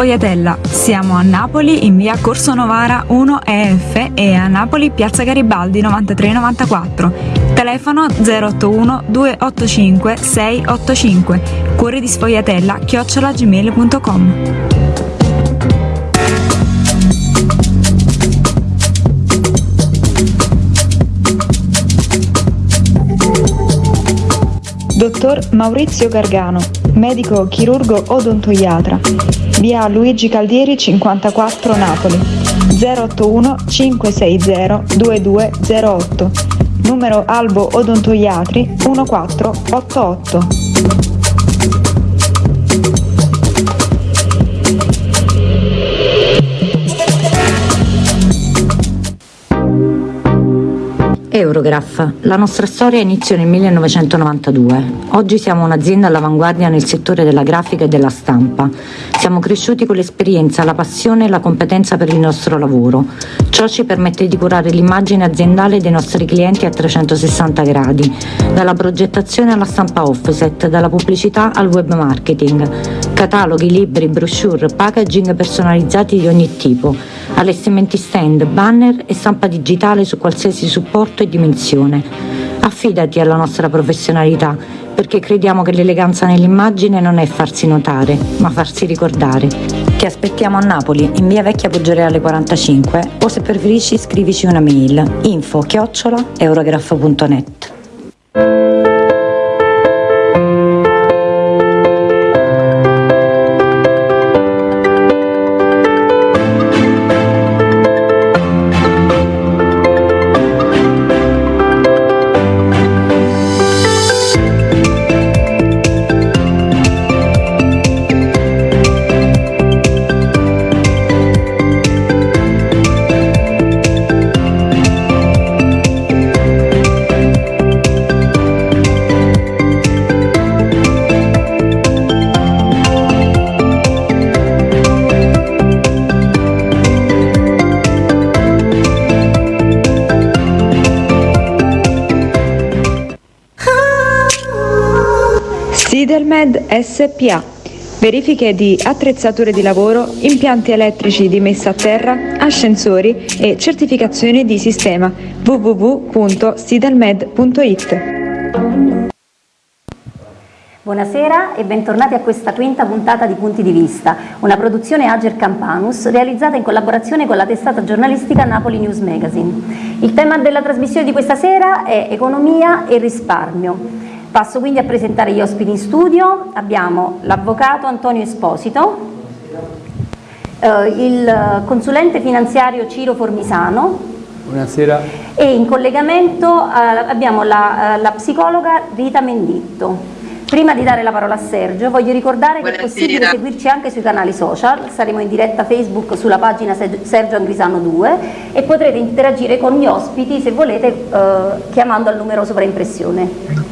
Sfogliatella. Siamo a Napoli in via Corso Novara 1 EF e a Napoli piazza Garibaldi 9394. Telefono 081 285 685. Cuori di Sfogliatella chiocciolagmail.com. Dottor Maurizio Gargano, medico chirurgo odontoiatra, via Luigi Caldieri 54 Napoli, 081 560 2208, numero Albo Odontoiatri 1488. Eurograph. La nostra storia iniziò nel 1992. Oggi siamo un'azienda all'avanguardia nel settore della grafica e della stampa. Siamo cresciuti con l'esperienza, la passione e la competenza per il nostro lavoro. Ciò ci permette di curare l'immagine aziendale dei nostri clienti a 360 gradi, dalla progettazione alla stampa offset, dalla pubblicità al web marketing. Cataloghi, libri, brochure, packaging personalizzati di ogni tipo, allestimenti stand, banner e stampa digitale su qualsiasi supporto e dimensione. Affidati alla nostra professionalità, perché crediamo che l'eleganza nell'immagine non è farsi notare, ma farsi ricordare. Ti aspettiamo a Napoli, in via Vecchia Poggioreale 45, o se preferisci scrivici una mail info chiocciola eurograph.net. Sidelmed SPA. Verifiche di attrezzature di lavoro, impianti elettrici di messa a terra, ascensori e certificazioni di sistema www.sidelmed.it. Buonasera e bentornati a questa quinta puntata di Punti di Vista, una produzione Ager Campanus realizzata in collaborazione con la testata giornalistica Napoli News Magazine. Il tema della trasmissione di questa sera è economia e risparmio. Passo quindi a presentare gli ospiti in studio. Abbiamo l'avvocato Antonio Esposito, eh, il consulente finanziario Ciro Formisano. Buonasera. E in collegamento eh, abbiamo la, eh, la, psicologa Rita Menditto. Prima di dare la parola a Sergio voglio ricordare Buonasera. che è possibile seguirci anche sui canali social, saremo in diretta Facebook sulla pagina Sergio Angrisano 2 e potrete interagire con gli ospiti se volete eh, chiamando al numero sovraimpressione.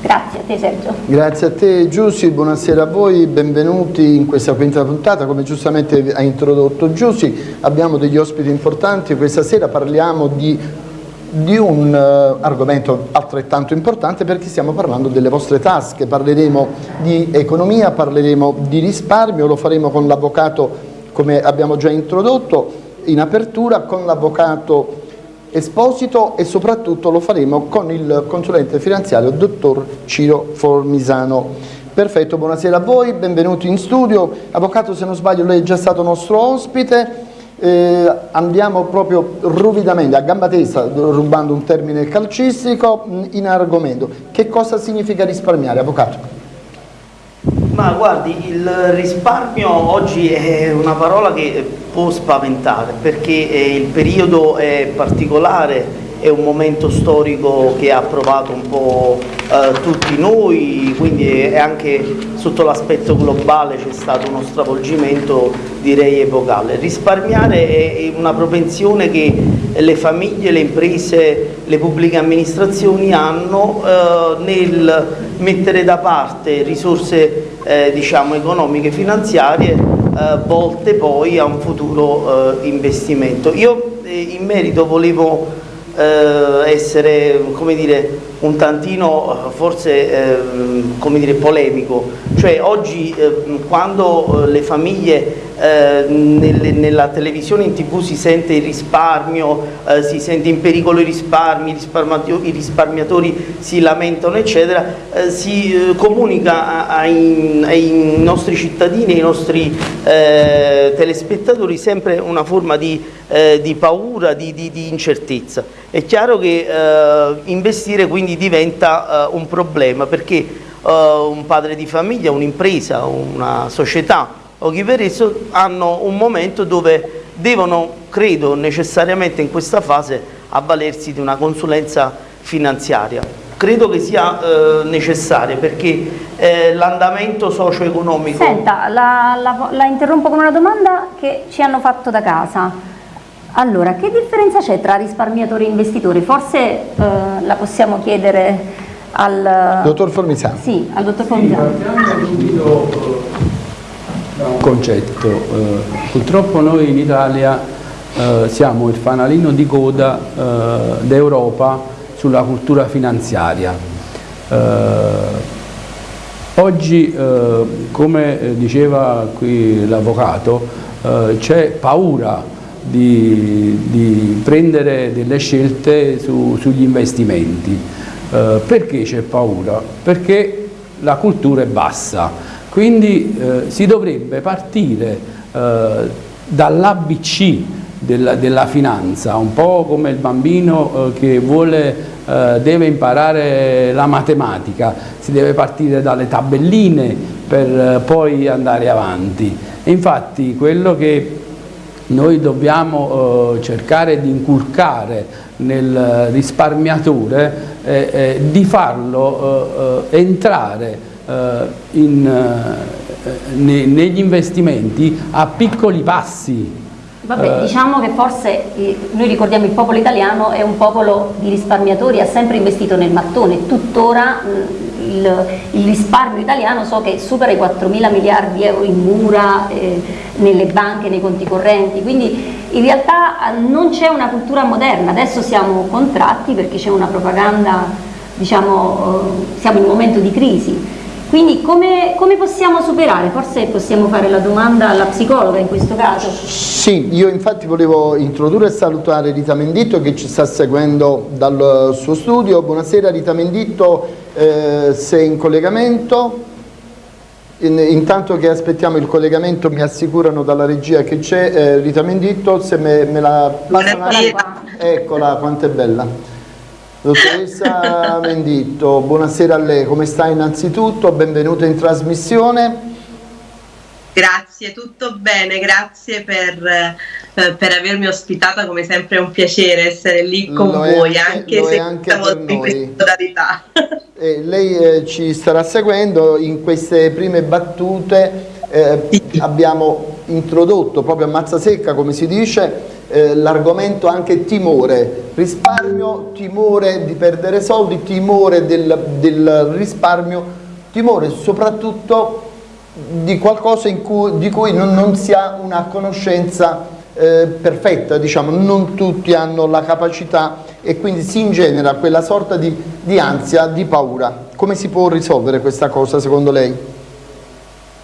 Grazie a te Sergio. Grazie a te Giussi, buonasera a voi, benvenuti in questa quinta puntata, come giustamente ha introdotto Giussi, abbiamo degli ospiti importanti, questa sera parliamo di, di un uh, argomento altrettanto importante perché stiamo parlando delle vostre tasche, parleremo di economia, parleremo di risparmio, lo faremo con l'avvocato come abbiamo già introdotto in apertura, con l'avvocato Esposito e soprattutto lo faremo con il consulente finanziario dottor Ciro Formisano. Perfetto, buonasera a voi, benvenuti in studio. Avvocato, se non sbaglio, lei è già stato nostro ospite. Eh, andiamo proprio ruvidamente, a gamba tesa, rubando un termine calcistico, in argomento. Che cosa significa risparmiare, Avvocato? Ma guardi, il risparmio oggi è una parola che può spaventare perché eh, il periodo è particolare, è un momento storico che ha provato un po' eh, tutti noi, quindi anche sotto l'aspetto globale c'è stato uno stravolgimento direi epocale. Risparmiare è una propensione che le famiglie, le imprese, le pubbliche amministrazioni hanno eh, nel mettere da parte risorse eh, diciamo, economiche e finanziarie eh, volte poi a un futuro eh, investimento. Io eh, in merito volevo eh, essere come dire, un tantino forse eh, come dire, polemico, cioè oggi eh, quando eh, le famiglie eh, nelle, nella televisione in tv si sente il risparmio, eh, si sente in pericolo i risparmi, i risparmiatori, si lamentano eccetera, eh, si eh, comunica ai, ai, nostri cittadini, ai nostri eh, telespettatori sempre una forma di, eh, di paura, di, di, di, incertezza. È chiaro che investire quindi diventa un problema perché un padre di famiglia, un'impresa, una società o chi per esso hanno un momento dove devono, credo necessariamente in questa fase, avvalersi di una consulenza finanziaria. Credo che sia eh, necessaria perché eh, l'andamento socio-economico... Senta, la, la, la interrompo con una domanda che ci hanno fatto da casa. Allora, che differenza c'è tra risparmiatori e investitori? Forse eh, la possiamo chiedere al... Dottor Formisano. Sì, al dottor Formisano. Sì, un concetto. Eh, purtroppo noi in Italia eh, siamo il fanalino di coda eh, d'Europa sulla cultura finanziaria. Eh, oggi, eh, come diceva qui l'avvocato, eh, c'è paura di, di, prendere delle scelte su, sugli investimenti. perché c'è paura? Perché la cultura è bassa quindi eh, si dovrebbe partire eh, dall'ABC della, della, finanza, un po' come il bambino eh, che vuole, eh, deve imparare la matematica, si deve partire dalle tabelline per eh, poi andare avanti. Infatti quello che noi dobbiamo eh, cercare di inculcare nel risparmiatore è di farlo entrare eh, in, eh, ne, negli investimenti a piccoli passi. Vabbè, eh, diciamo che forse eh, noi ricordiamo il popolo italiano è un popolo di risparmiatori, ha sempre investito nel mattone, tuttora il, il, risparmio italiano so che supera i 4 mila miliardi di euro in mura, eh, nelle banche, nei conti correnti, quindi in realtà non c'è una cultura moderna, adesso siamo contratti perché c'è una propaganda, diciamo, siamo in un momento di crisi, quindi come, come, possiamo superare? Forse possiamo fare la domanda alla psicologa in questo caso. Sì, io infatti volevo introdurre e salutare Rita Menditto che ci sta seguendo dal suo studio. Buonasera Rita Menditto, eh, sei in collegamento. In, intanto che aspettiamo il collegamento mi assicurano dalla regia che c'è eh, Rita Menditto, se me, me la passa Eccola, quanto è bella. Dottoressa Menditto, buonasera a lei, come sta innanzitutto? Benvenuta in trasmissione. Grazie, tutto bene, grazie per, eh, per, avermi ospitata, come sempre è un piacere essere lì con lo voi, anche, anche se anche per in questa eh, lei eh, ci starà seguendo, in queste prime battute eh, sì. abbiamo introdotto proprio a mazza secca, come si dice, eh, l'argomento anche timore, risparmio, timore di perdere soldi, timore del, del risparmio, timore soprattutto di qualcosa cui, di cui non, non, si ha una conoscenza eh, perfetta, diciamo, non tutti hanno la capacità e quindi si ingenera quella sorta di, di ansia, di paura. Come si può risolvere questa cosa secondo lei?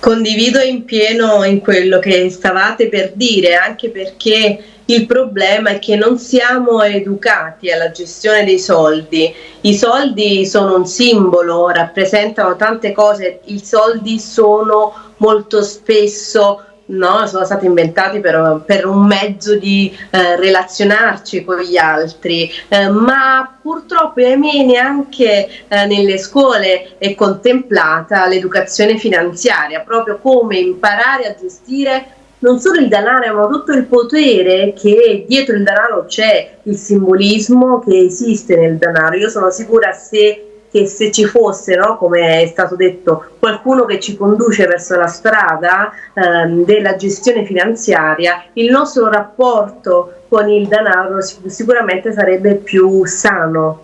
Condivido in pieno in quello che stavate per dire, anche perché il problema è che non siamo educati alla gestione dei soldi. I soldi sono un simbolo, rappresentano tante cose, i soldi sono molto spesso no? sono stati inventati per, per un mezzo di eh, relazionarci con gli altri, eh, ma purtroppo ahimè neanche eh, nelle scuole è contemplata l'educazione finanziaria, proprio come imparare a gestire non solo il denaro, ma tutto il potere che dietro il denaro c'è, il simbolismo che esiste nel denaro. Io sono sicura se che se ci fosse, no, come è stato detto, qualcuno che ci conduce verso la strada ehm, della gestione finanziaria, il nostro rapporto con il denaro sicuramente sarebbe più sano.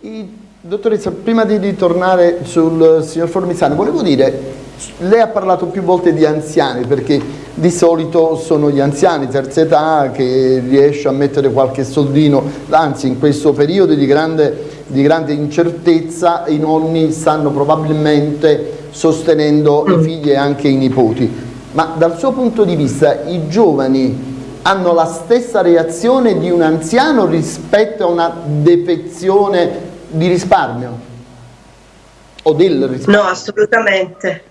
I, dottoressa, prima di, di tornare sul signor Formisano, volevo dire Lei ha parlato più volte di anziani perché di solito sono gli anziani terza età che riesce a mettere qualche soldino, anzi in questo periodo di grande, di grande incertezza i nonni stanno probabilmente sostenendo i figli e anche i nipoti. Ma dal suo punto di vista i giovani hanno la stessa reazione di un anziano rispetto a una defezione di risparmio? O del risparmio? No, assolutamente.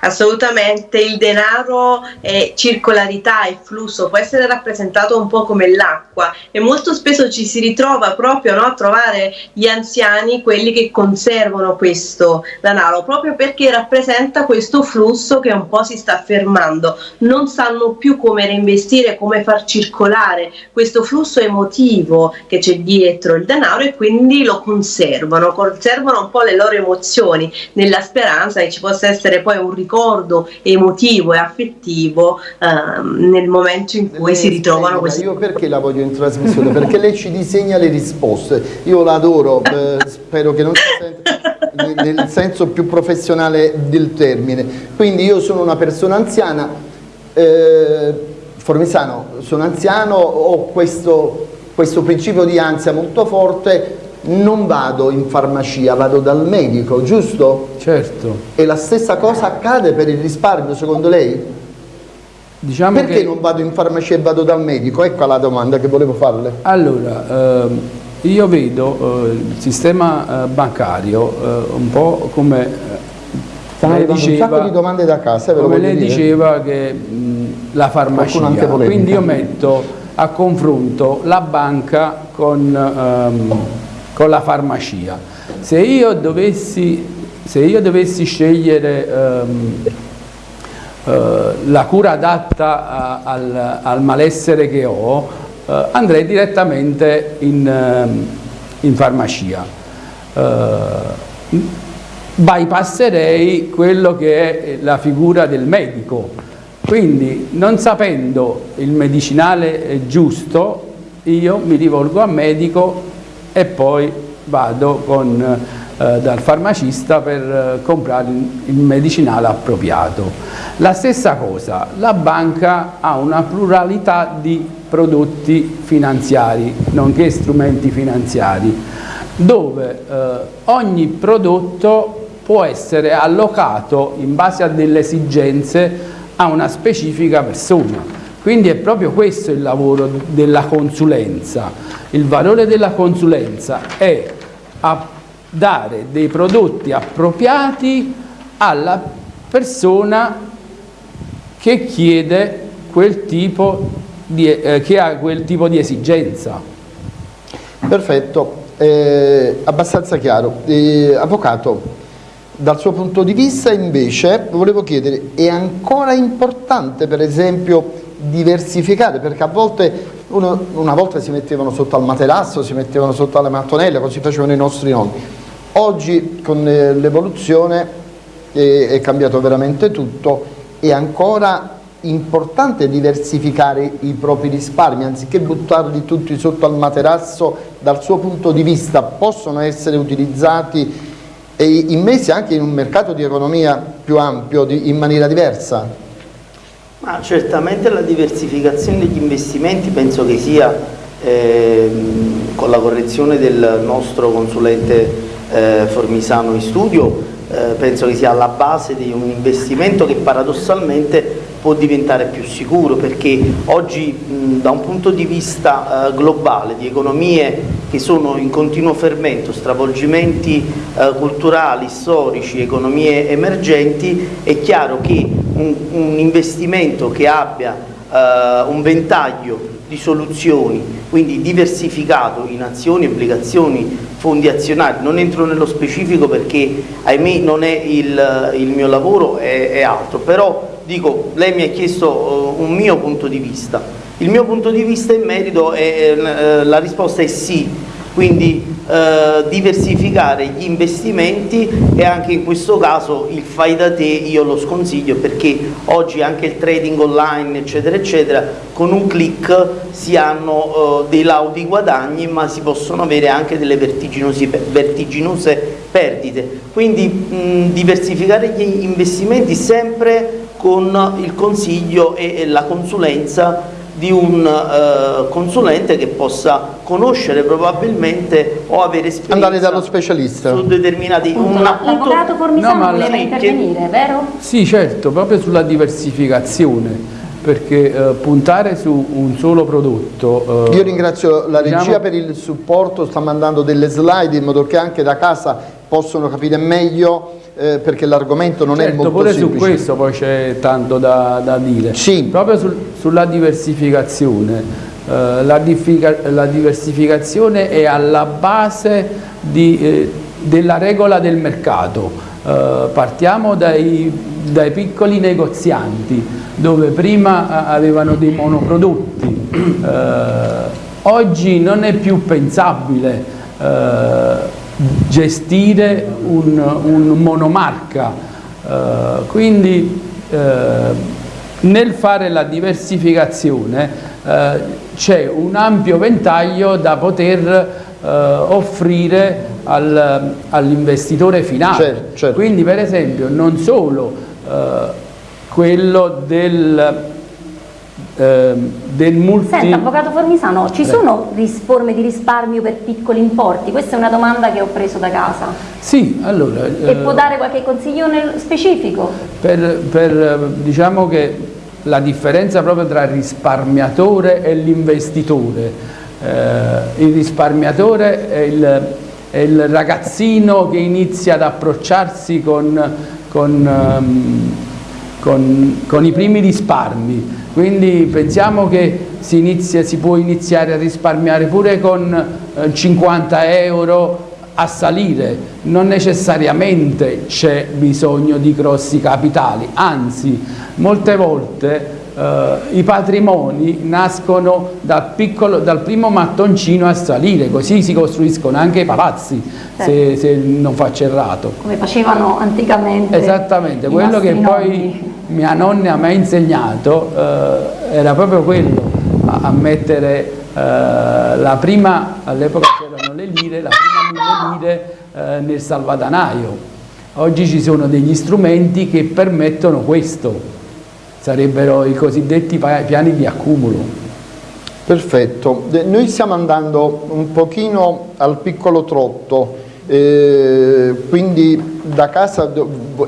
Assolutamente, il denaro è circolarità e flusso, può essere rappresentato un po' come l'acqua e molto spesso ci si ritrova proprio no, a trovare gli anziani, quelli che conservano questo denaro, proprio perché rappresenta questo flusso che un po' si sta fermando, non sanno più come reinvestire, come far circolare questo flusso emotivo che c'è dietro il denaro e quindi lo conservano, conservano un po' le loro emozioni nella speranza che ci possa essere poi un ricordo emotivo e affettivo ehm, nel momento in cui lei si ritrovano questi... Io perché la voglio in trasmissione? perché lei ci disegna le risposte. Io la adoro, eh, spero che non si senta nel senso più professionale del termine. Quindi io sono una persona anziana, eh, Formisano, sono anziano, ho questo, questo principio di ansia molto forte, non vado in farmacia, vado dal medico, giusto? Certo. E la stessa cosa accade per il risparmio, secondo lei? Diciamo Perché che... non vado in farmacia e vado dal medico? Ecco la domanda che volevo farle. Allora, ehm, io vedo eh, il sistema eh, bancario eh, un po' come... eh, Stanno arrivando un sacco di domande da casa, ve lo come lei dire. diceva che mh, la farmacia, quindi io metto a confronto la banca con, ehm, con la farmacia. Se io dovessi, se io dovessi scegliere ehm, eh, la cura adatta a- al, al malessere che ho, eh, andrei direttamente in, ehm, in farmacia. Eh, bypasserei quello che è la figura del medico. Quindi, non sapendo il medicinale giusto, io mi rivolgo al medico e poi vado con, eh, dal farmacista per eh, comprare il, medicinale appropriato. La stessa cosa, la banca ha una pluralità di prodotti finanziari, nonché strumenti finanziari, dove eh, ogni prodotto può essere allocato in base a delle esigenze a una specifica persona. Quindi è proprio questo il lavoro della consulenza. Il valore della consulenza è dare dei prodotti appropriati alla persona che chiede quel tipo di, eh, che ha quel tipo di esigenza. Perfetto, eh, abbastanza chiaro. Eh, avvocato, dal suo punto di vista invece volevo chiedere, è ancora importante per esempio diversificare? Perché a volte, uno, una volta si mettevano sotto al materasso, si mettevano sotto alle mattonelle, così facevano i nostri nonni. Oggi con eh, l'evoluzione eh, è cambiato veramente tutto, è ancora importante diversificare i propri risparmi, anziché buttarli tutti sotto al materasso, dal suo punto di vista possono essere utilizzati e immessi anche in un mercato di economia più ampio, di- in maniera diversa? Ma certamente la diversificazione degli investimenti penso che sia, ehm, con la correzione del nostro consulente eh, Formisano in studio, eh, penso che sia alla base di un investimento che paradossalmente può diventare più sicuro perché oggi mh, da un punto di vista eh, globale di economie che sono in continuo fermento, stravolgimenti eh, culturali, storici, economie emergenti, è chiaro che un, un investimento che abbia eh, un ventaglio di soluzioni, quindi diversificato in azioni, obbligazioni, fondi azionari, non entro nello specifico perché ahimè non è il, il mio lavoro, è, è altro, però dico, lei mi ha chiesto eh, un mio punto di vista, il mio punto di vista in merito, è, eh, la risposta è sì, quindi eh, diversificare gli investimenti e anche in questo caso il fai da te io lo sconsiglio perché oggi anche il trading online eccetera eccetera con un click si hanno eh, dei laudi guadagni ma si possono avere anche delle vertiginose perdite. Quindi mh, diversificare gli investimenti sempre con il consiglio e la consulenza di un uh, consulente che possa conoscere probabilmente o avere esperienza andare dallo specialista su determinati appunto, l'avvocato Formisano no, voleva intervenire, vero? Sì certo, proprio sulla diversificazione perché uh, puntare su un solo prodotto uh, io ringrazio la regia diciamo... per il supporto sta mandando delle slide in modo che anche da casa possono capire meglio eh, perché l'argomento non certo, è molto pure semplice. su questo poi c'è tanto da, da dire. Sì. Proprio sul, sulla diversificazione. Eh, la, la, diversificazione è alla base di, eh, della regola del mercato. Eh, partiamo dai, dai, piccoli negozianti dove prima eh, avevano dei monoprodotti. Eh, oggi non è più pensabile gestire un, un monomarca, uh, quindi uh, nel fare la diversificazione uh, c'è un ampio ventaglio da poter offrire al, all'investitore finale. Certo, certo. Quindi per esempio non solo quello del eh, del multi... Senta, Avvocato Formisano, ci Prego. sono forme di risparmio per piccoli importi? Questa è una domanda che ho preso da casa. Sì, allora... E eh, può dare qualche consiglio specifico? Per, per, diciamo che la differenza proprio tra il risparmiatore e l'investitore. Eh, il risparmiatore è il, è il, ragazzino che inizia ad approcciarsi con, con, um, con, con i primi risparmi, quindi pensiamo che si, inizia, si può iniziare a risparmiare pure con eh, 50 euro a salire, non necessariamente c'è bisogno di grossi capitali, anzi molte volte eh, i patrimoni nascono dal, piccolo, dal, primo mattoncino a salire, così si costruiscono anche i palazzi, se, se non faccio errato. Come facevano anticamente Esattamente, quello che nonni. poi mia nonna mi ha insegnato eh, era proprio quello, a, a mettere eh, la prima, all'epoca c'erano le lire, la prima mille lire eh, nel salvadanaio. Oggi ci sono degli strumenti che permettono questo, sarebbero i cosiddetti piani di accumulo. Perfetto, noi stiamo andando un pochino al piccolo trotto, eh, quindi da casa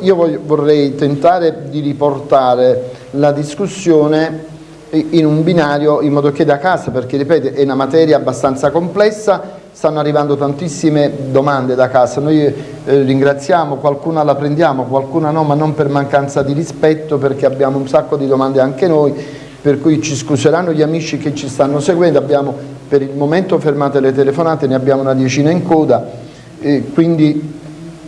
io vorrei tentare di riportare la discussione in un binario in modo che da casa, perché ripeto è una materia abbastanza complessa, stanno arrivando tantissime domande da casa, noi eh, ringraziamo, qualcuna la prendiamo, qualcuna no, ma non per mancanza di rispetto perché abbiamo un sacco di domande anche noi, per cui ci scuseranno gli amici che ci stanno seguendo, abbiamo per il momento fermate le telefonate, ne abbiamo una decina in coda, e quindi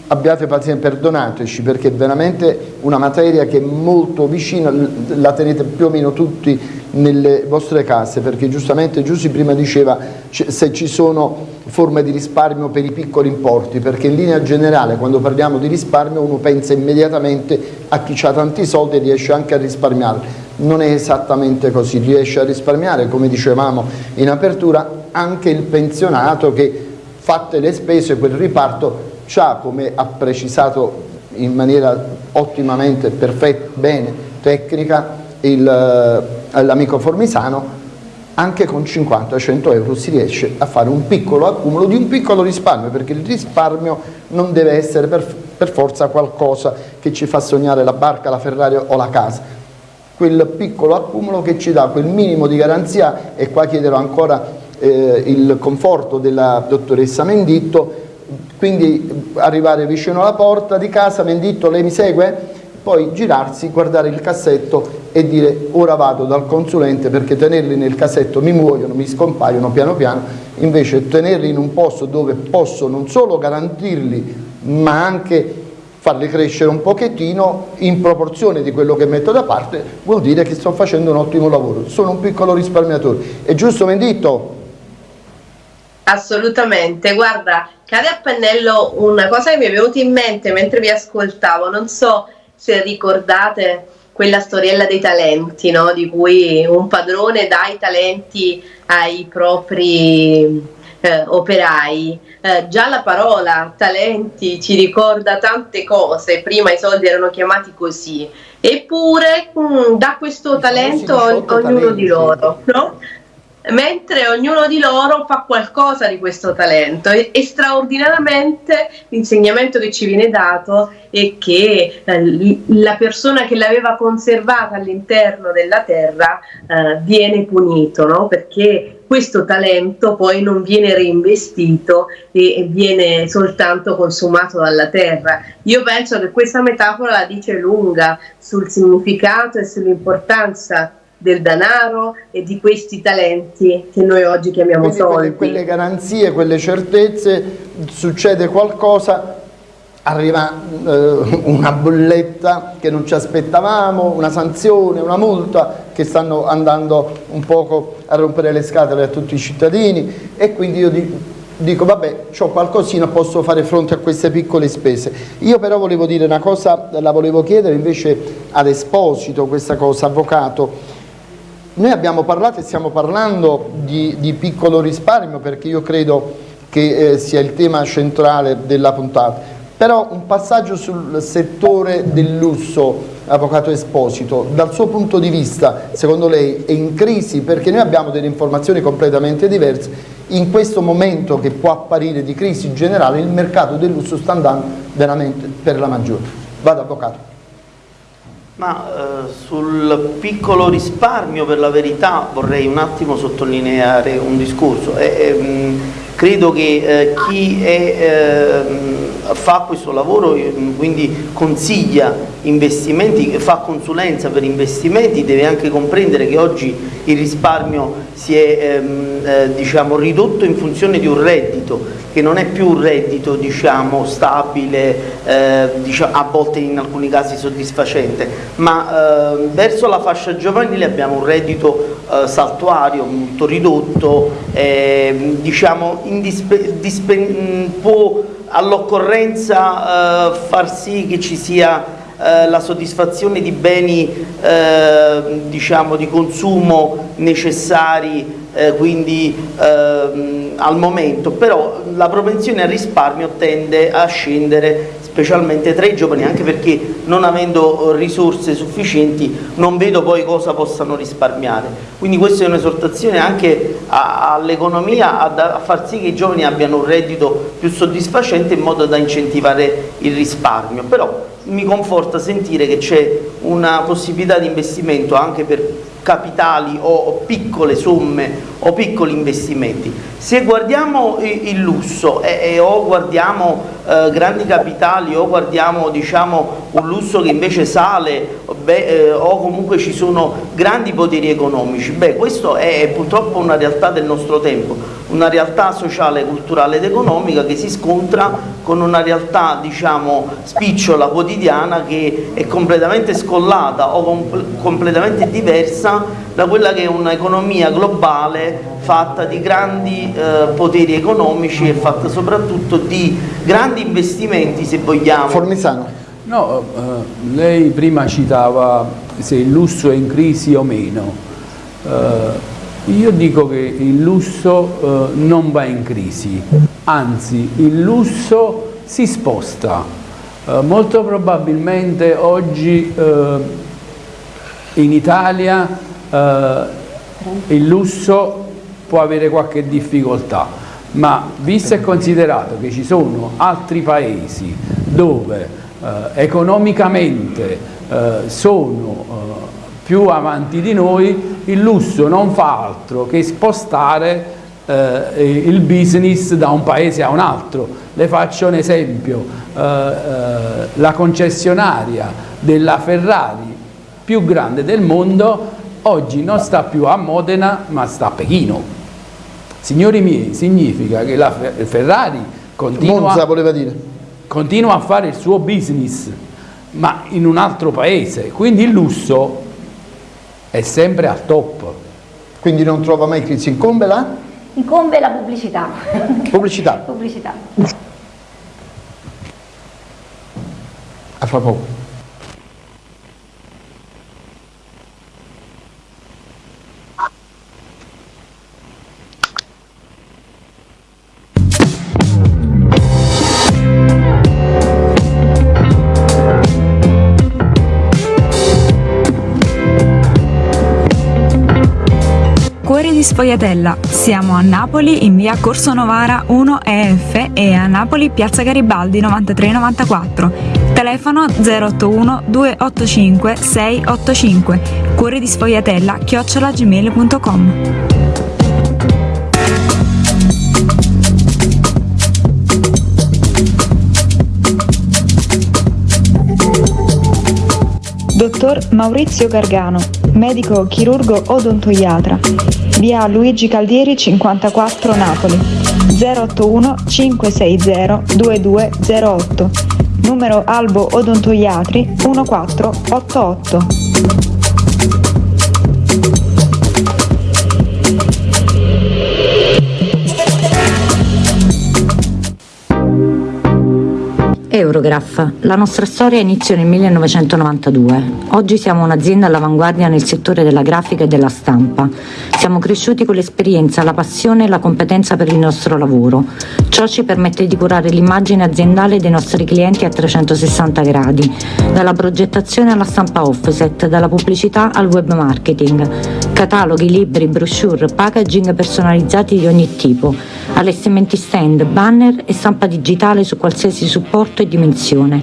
abbiate pazienza, perdonateci perché è veramente una materia che è molto vicina, la tenete più o meno tutti nelle vostre case perché giustamente Giussi prima diceva se ci sono forme di risparmio per i piccoli importi perché in linea generale quando parliamo di risparmio uno pensa immediatamente a chi ha tanti soldi e riesce anche a risparmiare. Non è esattamente così, riesce a risparmiare come dicevamo in apertura anche il pensionato che fatte le spese quel riparto ha come ha precisato in maniera ottimamente perfetta, bene, tecnica eh, l'amico Formisano anche con 50-100 euro si riesce a fare un piccolo accumulo di un piccolo risparmio perché il risparmio non deve essere per, per forza qualcosa che ci fa sognare la barca, la Ferrari o la casa quel piccolo accumulo che ci dà quel minimo di garanzia e qua chiederò ancora eh, il conforto della dottoressa Menditto, quindi arrivare vicino alla porta di casa, Menditto lei mi segue? Poi girarsi, guardare il cassetto e dire ora vado dal consulente perché tenerli nel cassetto mi muoiono, mi scompaiono piano piano, invece tenerli in un posto dove posso non solo garantirli ma anche farli crescere un pochettino in proporzione di quello che metto da parte vuol dire che sto facendo un ottimo lavoro, sono un piccolo risparmiatore. È giusto Menditto? Assolutamente, guarda, cade a pennello una cosa che mi è venuta in mente mentre vi ascoltavo, non so se ricordate quella storiella dei talenti, no? di cui un padrone dà i talenti ai propri eh, operai. Eh, già la parola talenti ci ricorda tante cose, prima i soldi erano chiamati così, eppure mh, mm, da questo talento ognuno talenti. di loro. No? Mentre ognuno di loro fa qualcosa di questo talento e, straordinariamente l'insegnamento che ci viene dato è che eh, la persona che l'aveva conservata all'interno della terra eh, viene punito, no? perché questo talento poi non viene reinvestito e viene soltanto consumato dalla terra. Io penso che questa metafora la dice lunga sul significato e sull'importanza del denaro e di questi talenti che noi oggi chiamiamo Quindi soldi. Quelle, quelle garanzie, quelle certezze, succede qualcosa, arriva eh, una bolletta che non ci aspettavamo, una sanzione, una multa che stanno andando un poco a rompere le scatole a tutti i cittadini e quindi io dico, dico vabbè, ho qualcosina, posso fare fronte a queste piccole spese. Io però volevo dire una cosa, la volevo chiedere invece ad Esposito, questa cosa, avvocato, noi abbiamo parlato e stiamo parlando di, di piccolo risparmio perché io credo che eh, sia il tema centrale della puntata, però un passaggio sul settore del lusso, Avvocato Esposito, dal suo punto di vista, secondo lei è in crisi perché noi abbiamo delle informazioni completamente diverse, in questo momento che può apparire di crisi generale il mercato del lusso sta andando veramente per la maggiore. Vado Avvocato. Ma eh, sul piccolo risparmio per la verità vorrei un attimo sottolineare un discorso. Eh, eh, credo che eh, chi è, ehm, fa questo lavoro, ehm, quindi consiglia investimenti, fa consulenza per investimenti, deve anche comprendere che oggi il risparmio si è ehm, eh, diciamo, ridotto in funzione di un reddito che non è più un reddito diciamo, stabile, eh, diciamo, a volte in alcuni casi soddisfacente, ma eh, verso la fascia giovanile abbiamo un reddito eh, saltuario molto ridotto, eh, diciamo, può all'occorrenza eh, far sì che ci sia eh, la soddisfazione di beni eh, diciamo, di consumo necessari eh, quindi ehm, al momento, però la propensione al risparmio tende a scendere specialmente tra i giovani anche perché non avendo risorse sufficienti non vedo poi cosa possano risparmiare. Quindi questa è un'esortazione anche all'economia a, a far sì che i giovani abbiano un reddito più soddisfacente in modo da incentivare il risparmio. Però mi conforta sentire che c'è una possibilità di investimento anche per capitali o piccole somme o piccoli investimenti. Se guardiamo il lusso e, e o guardiamo eh, grandi capitali o guardiamo diciamo, un lusso che invece sale beh, eh, o comunque ci sono grandi poteri economici, beh questo è, è purtroppo una realtà del nostro tempo, una realtà sociale, culturale ed economica che si scontra con una realtà diciamo spicciola, quotidiana che è completamente scollata o com completamente diversa da quella che è un'economia globale fatta di grandi eh, poteri economici e fatta soprattutto di grandi investimenti se vogliamo. Formisano. No, eh, lei prima citava se il lusso è in crisi o meno. Eh, io dico che il lusso eh, non va in crisi, anzi il lusso si sposta. Eh, molto probabilmente oggi eh, in Italia eh, il lusso può avere qualche difficoltà, ma visto e considerato che ci sono altri paesi dove eh, economicamente eh, sono eh, più avanti di noi, il lusso non fa altro che spostare eh, il business da un paese a un altro. Le faccio un esempio, eh, la concessionaria della Ferrari più grande del mondo oggi non sta più a Modena ma sta a Pechino Signori miei, significa che la Ferrari continua, continua a fare il suo business, ma in un altro paese, quindi il lusso è sempre al top. Quindi non trova mai crisi, incombe là? Incombe la pubblicità. Pubblicità. pubblicità. A fra poco. Di Sfogliatella. Siamo a Napoli in via Corso Novara 1 EF e a Napoli piazza Garibaldi 9394. Telefono 081 285 685. Cuori di Sfogliatella chiocciolagmail.com. Dottor Maurizio Gargano, medico chirurgo odontoiatra, via Luigi Caldieri 54 Napoli, 081 560 2208, numero Albo Odontoiatri 1488. Eurograph. La nostra storia inizia nel 1992. Oggi siamo un'azienda all'avanguardia nel settore della grafica e della stampa. Siamo cresciuti con l'esperienza, la passione e la competenza per il nostro lavoro. Ciò ci permette di curare l'immagine aziendale dei nostri clienti a 360 gradi, dalla progettazione alla stampa offset, dalla pubblicità al web marketing, cataloghi, libri, brochure, packaging personalizzati di ogni tipo, allestimenti stand, banner e stampa digitale su qualsiasi supporto e dimensione.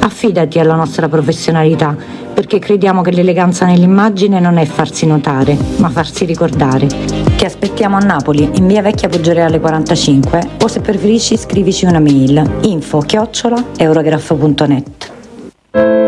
Affidati alla nostra professionalità, perché crediamo che l'eleganza nell'immagine non è farsi notare, ma farsi ricordare. Ti aspettiamo a Napoli, in via Vecchia Poggioreale 45, o se preferisci scrivici una mail info chiocciola eurograph.net.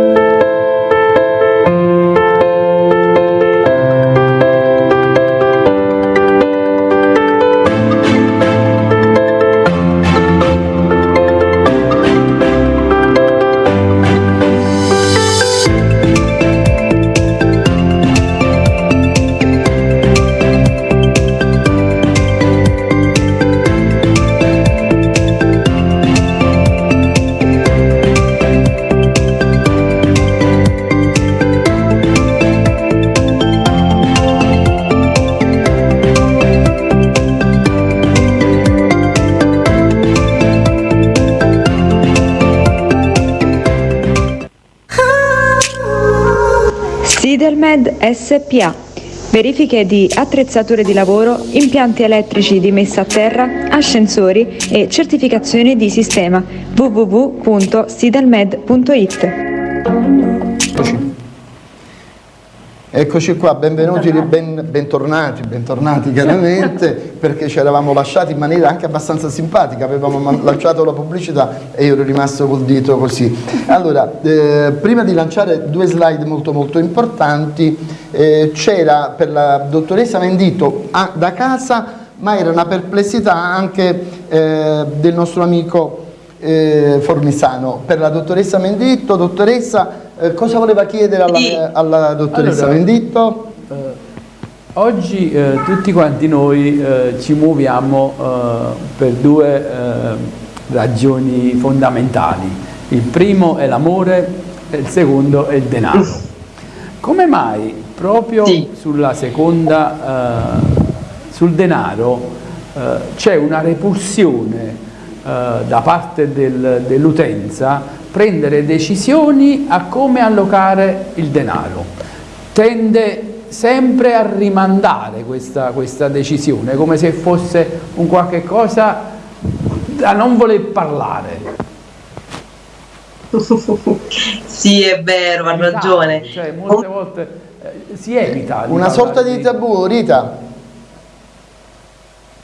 Sidelmed SPA. Verifiche di attrezzature di lavoro, impianti elettrici di messa a terra, ascensori e certificazioni di sistema www.sidelmed.it. Eccoci. Qua, benvenuti, ben- bentornati, bentornati chiaramente, perché ci eravamo lasciati in maniera anche abbastanza simpatica, avevamo lanciato la pubblicità e io ero rimasto col dito così. Allora, eh, prima di lanciare due slide molto molto importanti, eh, c'era per la dottoressa Mendito a- da casa, ma era una perplessità anche eh, del nostro amico eh, Formisano. Per la dottoressa Menditto, dottoressa, eh, cosa voleva chiedere alla, Sì. alla dottoressa Allora, Menditto? Eh, oggi eh, tutti quanti noi eh, ci muoviamo eh, per due ragioni fondamentali. Il primo è l'amore e il secondo è il denaro. Come mai proprio Sì. sulla seconda, sul denaro, c'è una repulsione da parte del- dell'utenza prendere decisioni a come allocare il denaro? Tende sempre a rimandare questa, questa decisione, come se fosse un qualche cosa da non voler parlare. sì, è vero, ha ragione. Cioè, molte volte eh, si evita. Una sorta di tabù, Rita?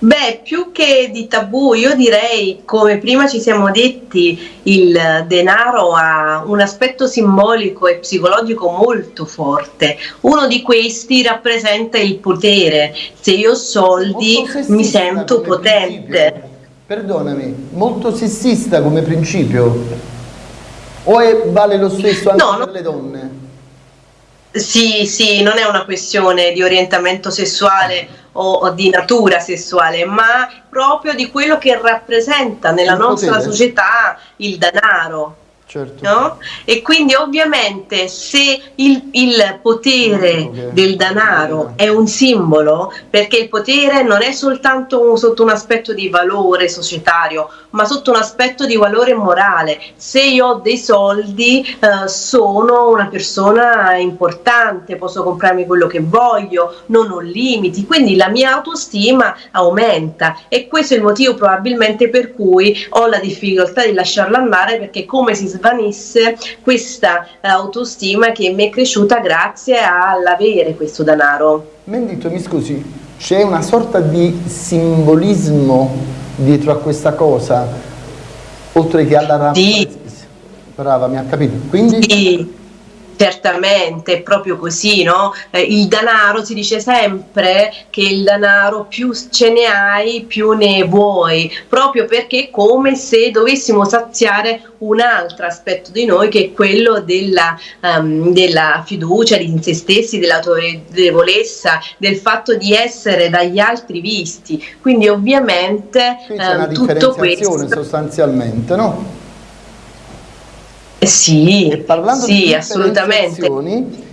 Beh, più che di tabù, io direi, come prima ci siamo detti, il denaro ha un aspetto simbolico e psicologico molto forte. Uno di questi rappresenta il potere. Se io ho soldi mi sento potente. principio. Perdonami, molto sessista come principio? O è- vale lo stesso anche No, no. per le donne? Sì, sì, non è una questione di orientamento sessuale o, o di natura sessuale, ma proprio di quello che rappresenta nella Il nostra potere. società il denaro. Certo. No? E quindi ovviamente se il, il potere Ok. del denaro è un simbolo, perché il potere non è soltanto sotto un aspetto di valore societario, ma sotto un aspetto di valore morale. Se io ho dei soldi, eh, sono una persona importante, posso comprarmi quello che voglio, non ho limiti, quindi la mia autostima aumenta e questo è il motivo probabilmente per cui ho la difficoltà di lasciarla andare perché come si svanisse questa eh, autostima che mi è cresciuta grazie all'avere questo denaro. Mendito, mi scusi, c'è una sorta di simbolismo dietro a questa cosa, oltre che alla Sì. Brava, mi ha capito. Quindi Sì, certamente, è proprio così, no? Eh, il denaro si dice sempre che il denaro più ce ne hai, più ne vuoi, proprio perché è come se dovessimo saziare un altro aspetto di noi che è quello della, ehm, della fiducia in se stessi, dell'autorevolezza, del fatto di essere dagli altri visti. Quindi ovviamente qui c'è una ehm, tutto questo... sostanzialmente, no? Eh, Sì, E parlando sì, di assolutamente.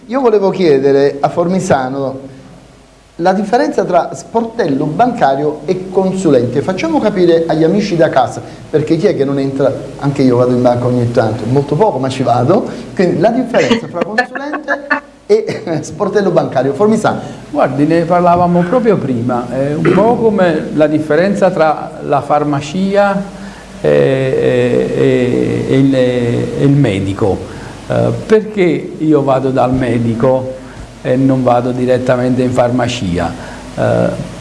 io volevo chiedere a Formisano la differenza tra sportello bancario e consulente. Facciamo capire agli amici da casa, perché chi è che non entra, anche io vado in banca ogni tanto, molto poco ma ci vado, quindi la differenza tra consulente e sportello bancario. Formisano, Guardi, ne parlavamo proprio prima, è un po' come la differenza tra la farmacia e, e- e il, e il medico. Eh, perché io vado dal medico e non vado direttamente in farmacia? Eh,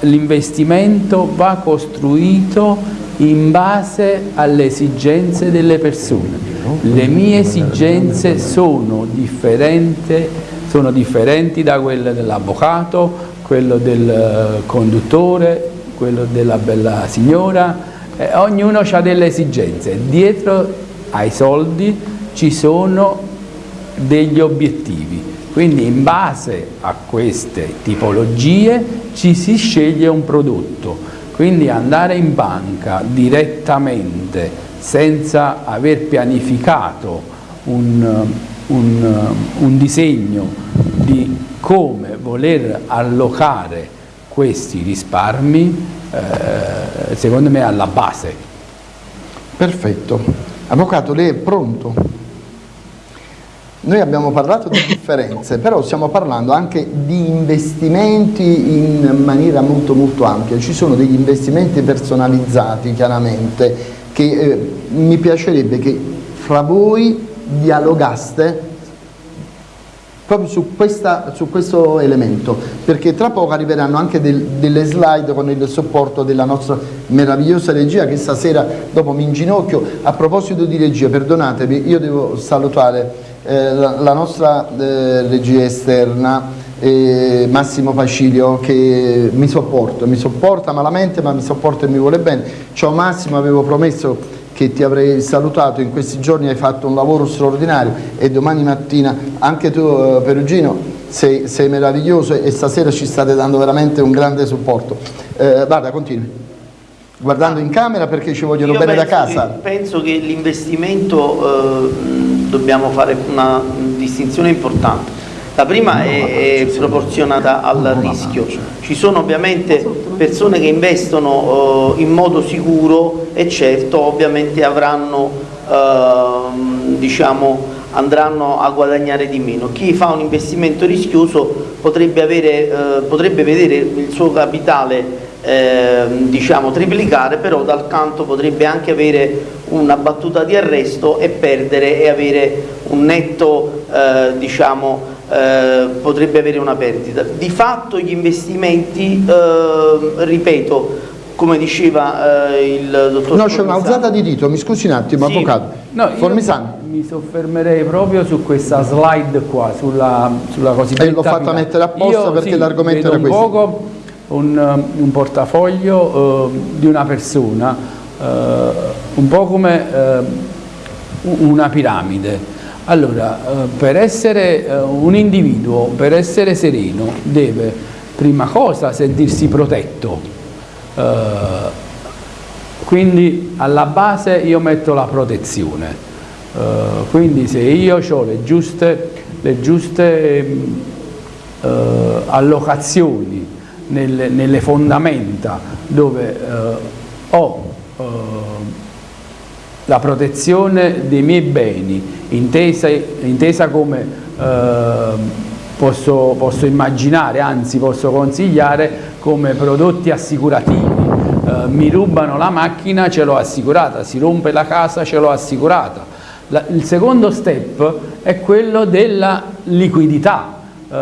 l'investimento va costruito in base alle esigenze delle persone. Le mie esigenze sono, differente- sono differenti da quelle dell'avvocato, quello del eh, conduttore, quello della bella signora, eh, ognuno ha delle esigenze. Dietro ai soldi ci sono degli obiettivi. Quindi in base a queste tipologie ci si sceglie un prodotto. Quindi andare in banca direttamente senza aver pianificato un, un- un disegno di come voler allocare questi risparmi, eh, secondo me alla base. perfetto. Avvocato, lei è pronto? Noi abbiamo parlato di differenze, però stiamo parlando anche di investimenti in maniera molto molto ampia. Ci sono degli investimenti personalizzati chiaramente che eh, mi piacerebbe che fra voi dialogaste proprio su, questa- su questo elemento, perché tra poco arriveranno anche del- delle slide con il supporto della nostra meravigliosa regia che stasera dopo mi inginocchio. A proposito di regia, perdonatemi, io devo salutare eh, la, la nostra eh, regia esterna, eh, Massimo Pacilio, che mi sopporta, mi sopporta malamente ma mi sopporta e mi vuole bene. Ciao Massimo, avevo promesso che ti avrei salutato, in questi giorni hai fatto un lavoro straordinario e domani mattina anche tu eh, Perugino sei, sei meraviglioso e stasera ci state dando veramente un grande supporto. Eh, guarda, continui. Guardando in camera perché ci vogliono Io bene da casa. che- penso che l'investimento, eh, dobbiamo fare una distinzione importante. La prima è, è proporzionata al rischio. Ci sono ovviamente persone che investono eh, in modo sicuro e certo ovviamente avranno, ehm, diciamo, andranno a guadagnare di meno. Chi fa un investimento rischioso potrebbe, avere, eh, potrebbe vedere il suo capitale ehm, diciamo triplicare, però dal canto potrebbe anche avere una battuta di arresto e perdere e avere un netto, eh, diciamo, eh, potrebbe avere una perdita. Di fatto gli investimenti, eh, ripeto, come diceva eh, il dottor No, c'è un'alzata di dito, mi scusi un attimo, Sì. avvocato. No, Formisano. mi soffermerei proprio su questa slide qua, sulla, sulla cosiddetta... Eh, l'ho fatta mettere apposta Io, perché sì, l'argomento era un questo. poco un, un portafoglio eh, di una persona, eh, un po' come eh, una piramide. Allora, eh, per essere eh, un individuo, per essere sereno, deve prima cosa sentirsi protetto. Eh, quindi alla base io metto la protezione. Quindi se io ho le giuste, le giuste allocazioni nelle, nelle, fondamenta dove ho la protezione dei miei beni, intesa, intesa come eh, posso, posso, immaginare, anzi posso consigliare come prodotti assicurativi. Eh, mi rubano la macchina, ce l'ho assicurata, si rompe la casa, ce l'ho assicurata. La, il secondo step è quello della liquidità. Eh,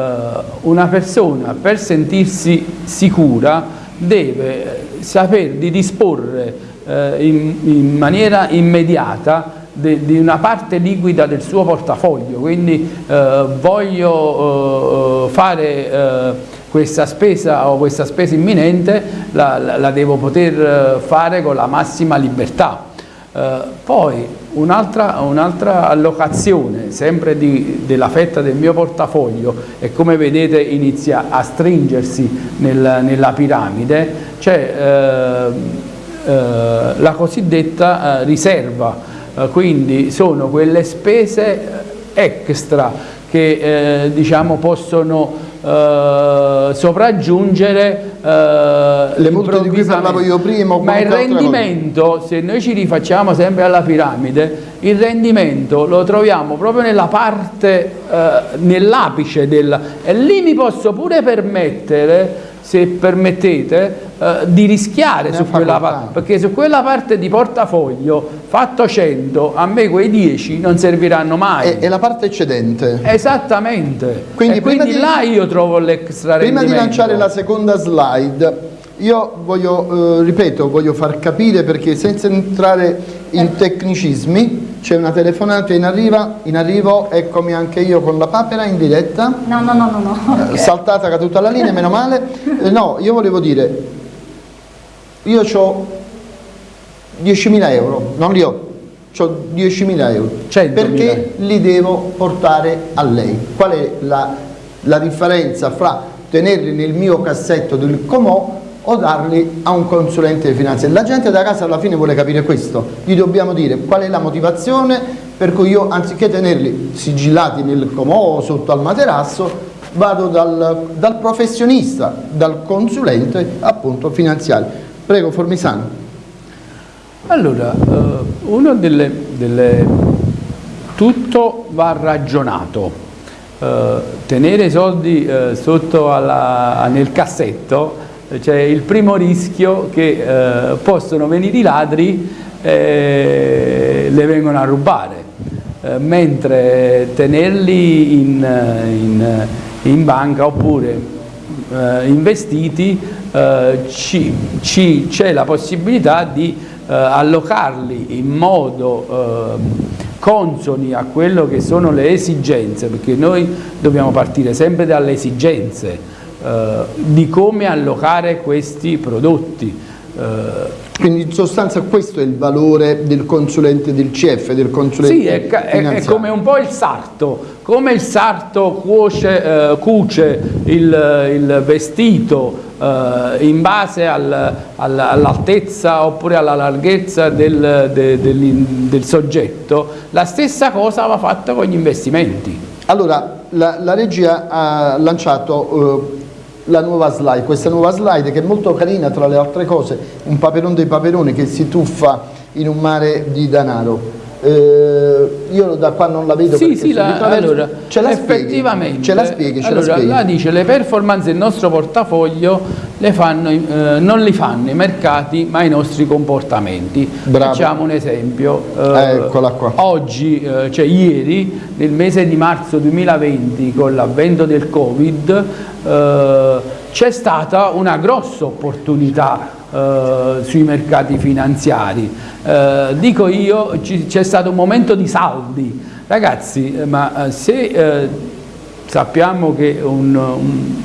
una persona per sentirsi sicura deve saper di disporre eh, in, in, maniera immediata de, di una parte liquida del suo portafoglio, quindi eh, voglio eh, fare eh, questa spesa o questa spesa imminente la, la, la devo poter eh, fare con la massima libertà. Eh, poi un'altra un allocazione sempre di, della fetta del mio portafoglio e come vedete inizia a stringersi nel, nella piramide, c'è eh, la cosiddetta eh, riserva, eh, quindi sono quelle spese extra che diciamo possono Uh, sopraggiungere uh, le multe di cui parlavo io prima ma il rendimento se noi ci rifacciamo sempre alla piramide il rendimento lo troviamo proprio nella parte uh, nell'apice del e lì mi posso pure permettere se permettete, eh, di rischiare su quella parte, perché su quella parte di portafoglio fatto 100, a me quei 10 non serviranno mai. È, è la parte eccedente. Esattamente. Quindi, quindi di, là io trovo l'extra Prima di lanciare la seconda slide, io voglio, eh, ripeto, voglio far capire perché senza entrare in tecnicismi, c'è una telefonata in, arriva, in arrivo, eccomi anche io con la papera in diretta. No, no, no, no. no. Okay. Saltata caduta la linea, meno male. Eh, no, io volevo dire, io ho 10.000 euro, non li ho, ho 10.000 euro. Perché li devo portare a lei? Qual è la, la differenza fra tenerli nel mio cassetto del Comò o darli a un consulente di finanza. La gente da casa alla fine vuole capire questo, gli dobbiamo dire qual è la motivazione per cui io anziché tenerli sigillati nel comò sotto al materasso vado dal, dal professionista, dal consulente appunto finanziario. Prego Formisano. Allora, eh, uno delle, delle, tutto va ragionato. Eh, tenere i soldi eh, sotto alla, nel cassetto c'è il primo rischio che eh, possono venire i ladri e le vengono a rubare, eh, mentre tenerli in, in, in banca oppure eh, investiti eh, c'è la possibilità di eh, allocarli in modo eh, consoni a quello che sono le esigenze, perché noi dobbiamo partire sempre dalle esigenze, eh, di come allocare questi prodotti. Eh, quindi in sostanza questo è il valore del consulente del CF, del consulente Sì, è, è, è come un po' il sarto, come il sarto cuoce, eh, cuce il, il vestito eh, in base al, al, all'altezza oppure alla larghezza del, de, del, del, soggetto, la stessa cosa va fatta con gli investimenti. Allora, la, la regia ha lanciato... Eh, la nuova slide, questa nuova slide che è molto carina tra le altre cose, un paperone dei paperoni che si tuffa in un mare di denaro. Eh, io da qua non la vedo sì, sì, la, allora, ce la effettivamente ce la spieghi, ce allora, la spieghi. dice le performance del nostro portafoglio le fanno, eh, non li fanno i mercati ma i nostri comportamenti Bravo. facciamo un esempio eh, eccola qua oggi, eh, cioè ieri nel mese di marzo 2020 con l'avvento del covid eh, c'è stata una grossa opportunità eh, sui mercati finanziari. Eh, dico io, c'è stato un momento di saldi. Ragazzi, eh, ma eh, se eh, sappiamo che un, un,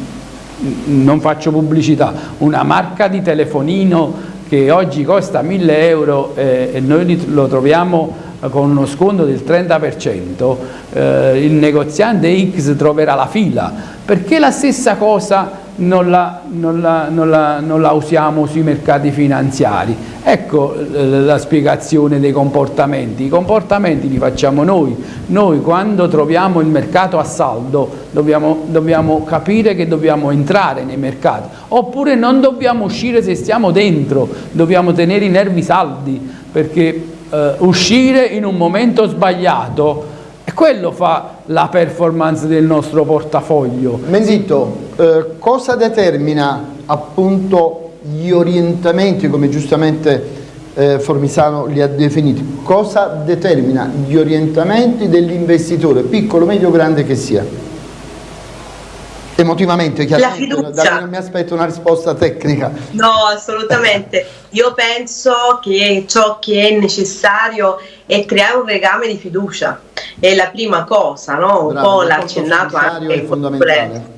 non faccio pubblicità, una marca di telefonino che oggi costa 1000 euro e noi lo troviamo con uno sconto del 30%, eh, il negoziante X troverà la fila, perché la stessa cosa non la, non, la, non, la, non la, usiamo sui mercati finanziari. Ecco eh, la spiegazione dei comportamenti. I comportamenti li facciamo noi. Noi quando troviamo il mercato a saldo dobbiamo, dobbiamo capire che dobbiamo entrare nei mercati. Oppure non dobbiamo uscire se stiamo dentro, dobbiamo tenere i nervi saldi perché eh, uscire in un momento sbagliato quello fa la performance del nostro portafoglio. Mendito, eh, cosa determina appunto gli orientamenti, come giustamente eh, Formisano li ha definiti, cosa determina gli orientamenti dell'investitore, piccolo, medio, grande che sia? Emotivamente, chiaramente, non mi aspetto una risposta tecnica. No, assolutamente. Io penso che ciò che è necessario è creare un legame di fiducia. È la prima cosa, no? Un Bravo, po' l'ha accennato anche il fondamentale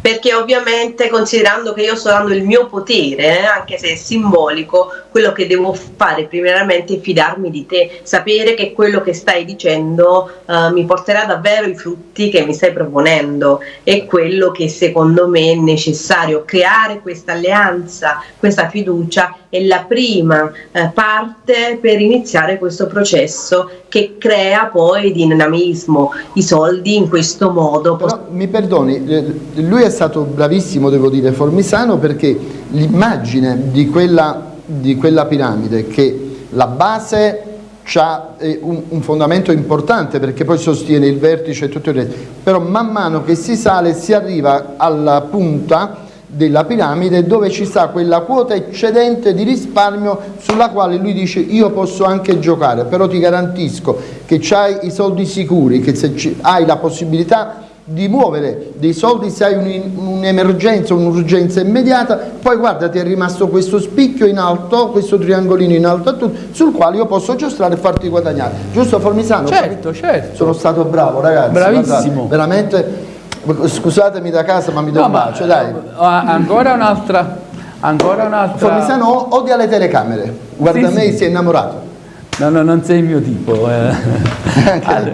perché ovviamente considerando che io sto dando il mio potere, eh, anche se è simbolico, quello che devo fare primeramente è fidarmi di te, sapere che quello che stai dicendo eh, mi porterà davvero i frutti che mi stai proponendo, è quello che secondo me è necessario, creare questa alleanza, questa fiducia è la prima eh, parte per iniziare questo processo che crea poi dinamismo, i soldi in questo modo. Però, mi perdoni, eh, lui è stato bravissimo, devo dire, Formisano, perché l'immagine di quella, di quella piramide che la base ha eh, un, fondamento importante perché poi sostiene il vertice e tutto il resto, però man mano che si sale si arriva alla punta della piramide dove ci sta quella quota eccedente di risparmio sulla quale lui dice io posso anche giocare però ti garantisco che hai i soldi sicuri che se hai la possibilità di muovere dei soldi se hai un'emergenza, un un'urgenza immediata, poi guarda ti è rimasto questo spicchio in alto, questo triangolino in alto a tutto, sul quale io posso giostrare e farti guadagnare. Giusto Formisano? Certo, certo. Sono stato bravo ragazzi. Bravissimo. Guardate, veramente Scusatemi da casa ma mi do no, un bacio, dai. Eh, ancora un'altra. Ancora un'altra. Formisano odia le telecamere. Guarda sì, me, sì. si è innamorato. No, no, non sei il mio tipo. Eh. allora,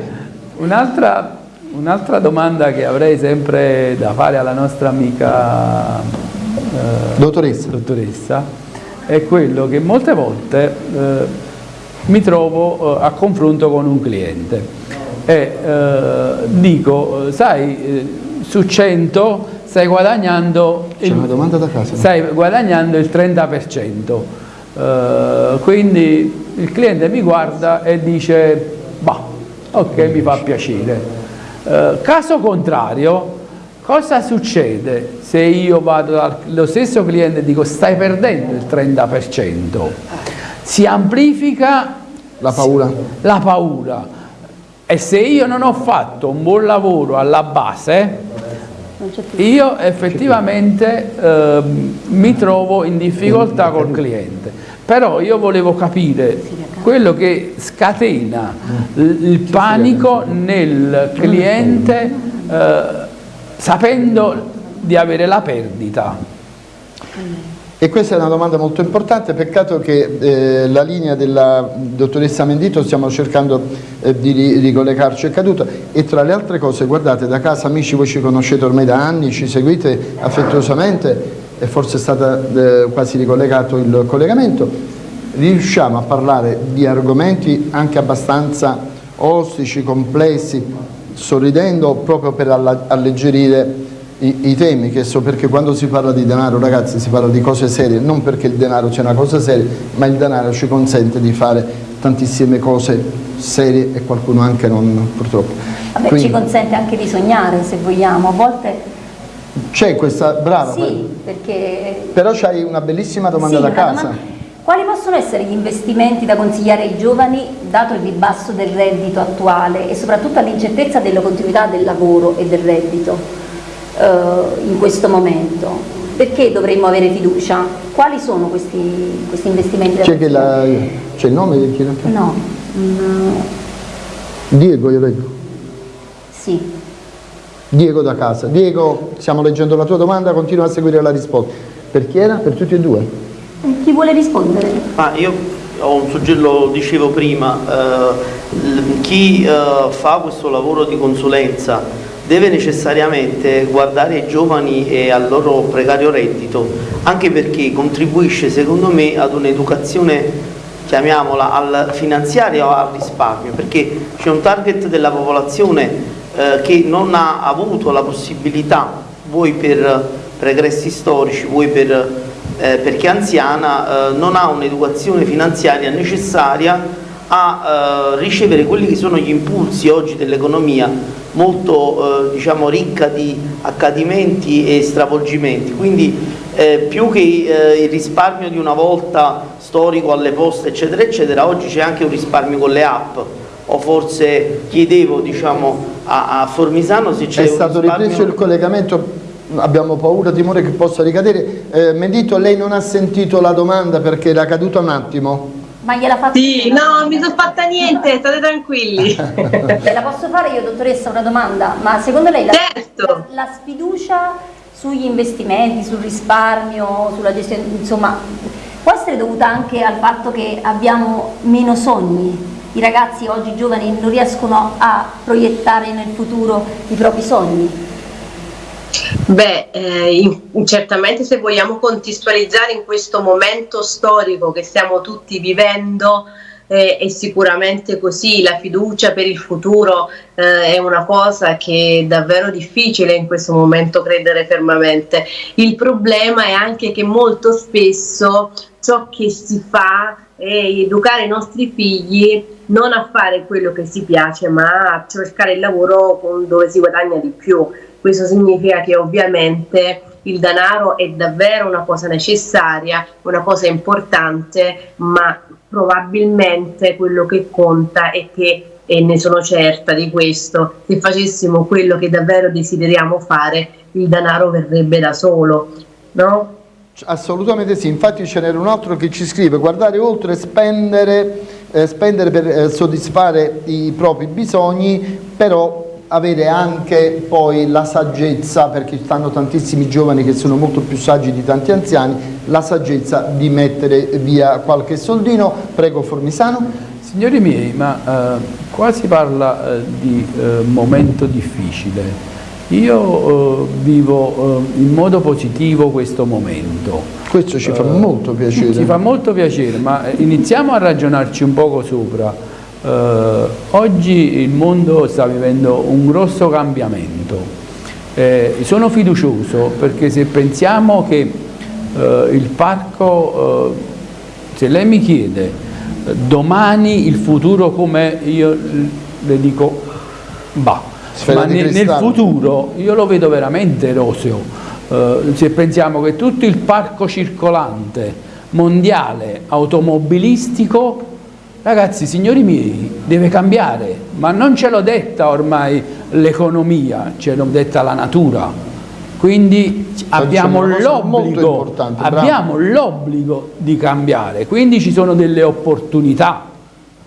un'altra un domanda che avrei sempre da fare alla nostra amica eh, dottoressa. dottoressa. è quello che molte volte eh, mi trovo eh, a confronto con un cliente e eh, dico, sai, eh, su 100 stai guadagnando, il, stai guadagnando il 30%. Uh, quindi il cliente mi guarda e dice, bah, ok, mi fa piacere. Uh, caso contrario, cosa succede se io vado dallo stesso cliente e dico stai perdendo il 30%? Si amplifica la paura. La paura e se io non ho fatto un buon lavoro alla base, io effettivamente eh, mi trovo in difficoltà col cliente. Però io volevo capire quello che scatena il panico nel cliente eh, sapendo di avere la perdita. E questa è una domanda molto importante, peccato che eh, la linea della dottoressa Mendito stiamo cercando eh, di ricollegarci è caduta. E tra le altre cose, guardate, da casa amici voi ci conoscete ormai da anni, ci seguite affettuosamente e forse è stato eh, quasi ricollegato il collegamento, riusciamo a parlare di argomenti anche abbastanza ostici, complessi, sorridendo proprio per alleggerire i, i, temi, che so perché quando si parla di denaro ragazzi si parla di cose serie, non perché il denaro sia una cosa seria, ma il denaro ci consente di fare tantissime cose serie e qualcuno anche non purtroppo. Vabbè, Quindi, ci consente anche di sognare se vogliamo, a volte... C'è questa, brava. Sì, perché... Però c'hai una bellissima domanda sì, da casa. Domanda... Quali possono essere gli investimenti da consigliare ai giovani dato il ribasso del reddito attuale e soprattutto all'incertezza della continuità del lavoro e del reddito? eh, in questo momento. Perché dovremmo avere fiducia? Quali sono questi, questi investimenti? C'è, il nome di chi lo fa? No. Mm. Diego, io leggo. Sì. Diego da casa. Diego, stiamo leggendo la tua domanda, continua a seguire la risposta. Per chi era? Per tutti e due? Eh, chi vuole rispondere? Ah, io lo dicevo prima, eh, chi eh, fa questo lavoro di consulenza deve necessariamente guardare i giovani e al loro precario reddito, anche perché contribuisce secondo me ad un'educazione chiamiamola al finanziario o al risparmio, perché c'è un target della popolazione eh, che non ha avuto la possibilità, voi per pregressi storici, voi per, eh, perché è anziana, eh, non ha un'educazione finanziaria necessaria a eh, ricevere quelli che sono gli impulsi oggi dell'economia molto eh, diciamo, ricca di accadimenti e stravolgimenti, quindi eh, più che il risparmio di una volta storico alle poste eccetera eccetera, oggi c'è anche un risparmio con le app. O forse chiedevo diciamo, a, a Formisano se c'è È stato risparmio... ripreso il collegamento, abbiamo paura, timore che possa ricadere. Eh, Mendito, lei non ha sentito la domanda perché era caduta un attimo? Ma gliela fatta Sì, no, non mi sono fatta niente, state tranquilli. la posso fare io, dottoressa, una domanda? Ma secondo lei la, certo. la, la sfiducia sugli investimenti, sul risparmio, sulla gestione, insomma, può essere dovuta anche al fatto che abbiamo meno sogni. I ragazzi oggi giovani non riescono a proiettare nel futuro i propri sogni. Beh, eh, certamente se vogliamo contestualizzare in questo momento storico che stiamo tutti vivendo, eh, è sicuramente così, la fiducia per il futuro eh, è una cosa che è davvero difficile in questo momento credere fermamente. Il problema è anche che molto spesso ciò che si fa è educare i nostri figli non a fare quello che si piace ma a cercare il lavoro dove si guadagna di più. Questo significa che ovviamente il denaro è davvero una cosa necessaria, una cosa importante, ma probabilmente quello che conta è che, e ne sono certa di questo, se facessimo quello che davvero desideriamo fare, il denaro verrebbe da solo, no? Assolutamente sì, infatti ce n'era un altro che ci scrive guardare oltre spendere, eh, spendere per eh, soddisfare i propri bisogni, però avere anche poi la saggezza, perché stanno tantissimi giovani che sono molto più saggi di tanti anziani, la saggezza di mettere via qualche soldino. Prego Formisano. Signori miei, ma eh, qua si parla eh, di eh, momento difficile. Io eh, vivo eh, in modo positivo questo momento. Questo ci fa molto piacere. Ci fa molto piacere, ma iniziamo a ragionarci un poco sopra. Uh, oggi il mondo sta vivendo un grosso cambiamento. Eh, sono fiducioso perché se pensiamo che il parco, se lei mi chiede domani il futuro come io le dico, bah, ma ne, nel futuro io lo vedo veramente roseo. se pensiamo che tutto il parco circolante mondiale automobilistico Ragazzi, signori miei, deve cambiare, ma non ce l'ho detta ormai l'economia, ce l'ho detta la natura. Quindi abbiamo l'obbligo di cambiare, quindi ci sono delle opportunità.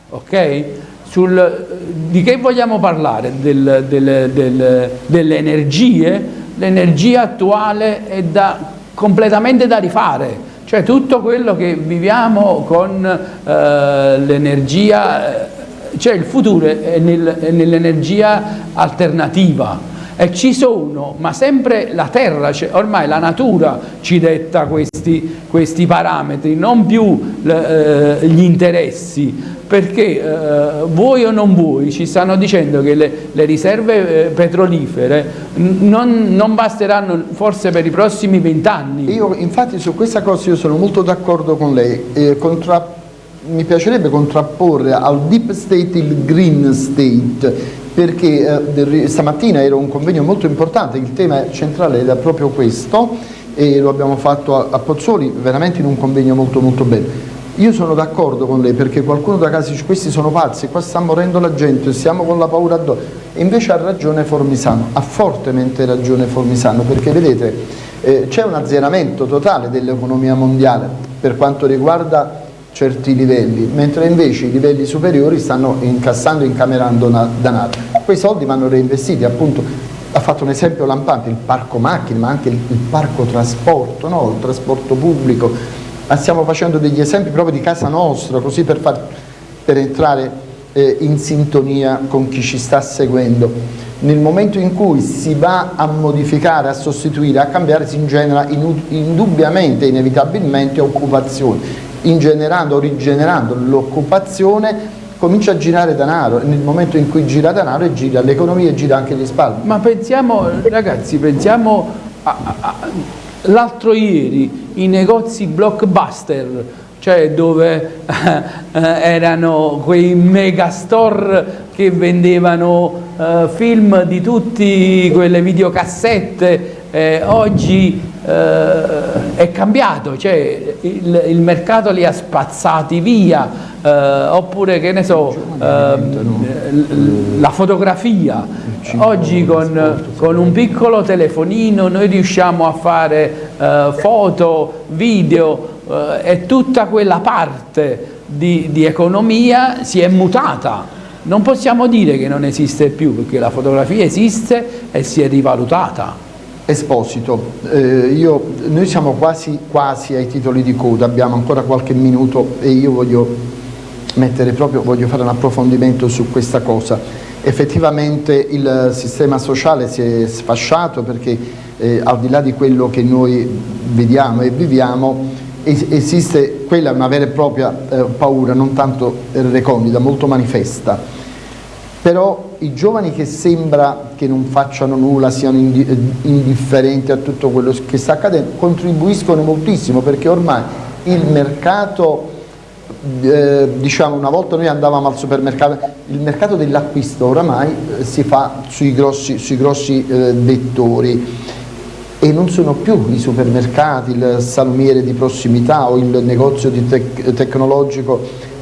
ok? Sul, di che vogliamo parlare? Del, del, del, delle energie? L'energia attuale è da, completamente da rifare cioè tutto quello che viviamo con eh, l'energia, eh, cioè il futuro è, nel, è nell'energia alternativa e ci sono, ma sempre la terra, cioè ormai la natura ci detta questi, questi parametri, non più eh, gli interessi, perché eh, vuoi o non vuoi ci stanno dicendo che le, le riserve eh, petrolifere non, non, basteranno forse per i prossimi vent'anni. Io infatti su questa cosa io sono molto d'accordo con lei, eh, mi piacerebbe contrapporre al deep state il green state, perché eh, stamattina era un convegno molto importante, il tema centrale era proprio questo e lo abbiamo fatto a, a Pozzoli veramente in un convegno molto molto bello. Io sono d'accordo con lei perché qualcuno da casa dice questi sono pazzi, qua sta morendo la gente, siamo con la paura addosso. E invece ha ragione Formisano, ha fortemente ragione Formisano perché vedete eh, c'è un azzeramento totale dell'economia mondiale per quanto riguarda certi livelli, mentre invece i livelli superiori stanno incassando e incamerando denaro. Quei soldi vanno reinvestiti, appunto ha fatto un esempio lampante, il parco macchine, ma anche il, il parco trasporto, no? il trasporto pubblico, ma stiamo facendo degli esempi proprio di casa nostra, così per, far, per entrare eh, in sintonia con chi ci sta seguendo. Nel momento in cui si va a modificare, a sostituire, a cambiare, si ingenera indubbiamente, inevitabilmente occupazione, ingenerando, rigenerando l'occupazione comincia a girare denaro e nel momento in cui gira denaro gira l'economia e gira anche il risparmio. Ma pensiamo, ragazzi, pensiamo l'altro ieri i negozi blockbuster, cioè dove eh, erano quei megastore che vendevano eh, film di tutte quelle videocassette, eh, oggi eh, è cambiato, cioè il, il, mercato li ha spazzati via, eh, oppure che ne so, eh, la fotografia, oggi con, con, un piccolo telefonino noi riusciamo a fare eh, foto, video eh, e tutta quella parte di, di economia si è mutata. Non possiamo dire che non esiste più perché la fotografia esiste e si è rivalutata. Esposito, eh, io, noi siamo quasi, quasi ai titoli di coda, abbiamo ancora qualche minuto e io voglio proprio, voglio fare un approfondimento su questa cosa. Effettivamente il sistema sociale si è sfasciato perché eh, al di là di quello che noi vediamo e viviamo es esiste quella una vera e propria eh, paura, non tanto recondita, molto manifesta però i giovani che sembra che non facciano nulla, siano indifferenti a tutto quello che sta accadendo, contribuiscono moltissimo perché ormai il mercato, eh, diciamo una volta noi andavamo al supermercato, il mercato dell'acquisto oramai eh, si fa sui grossi, sui grossi eh, vettori. E non sono più i supermercati, il salumiere di prossimità o il negozio tec tecnologico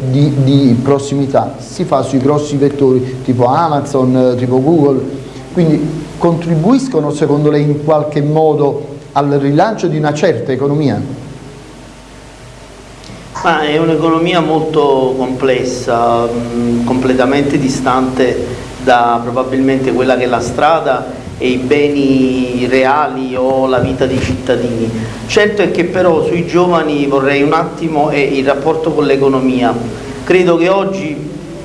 di, di, prossimità, si fa sui grossi vettori tipo Amazon, tipo Google, quindi contribuiscono secondo lei in qualche modo al rilancio di una certa economia? Ma è un'economia molto complessa, mh, completamente distante da probabilmente quella che è la strada e i beni reali o la vita dei cittadini. Certo è che però sui giovani vorrei un attimo e il rapporto con l'economia. Credo che oggi,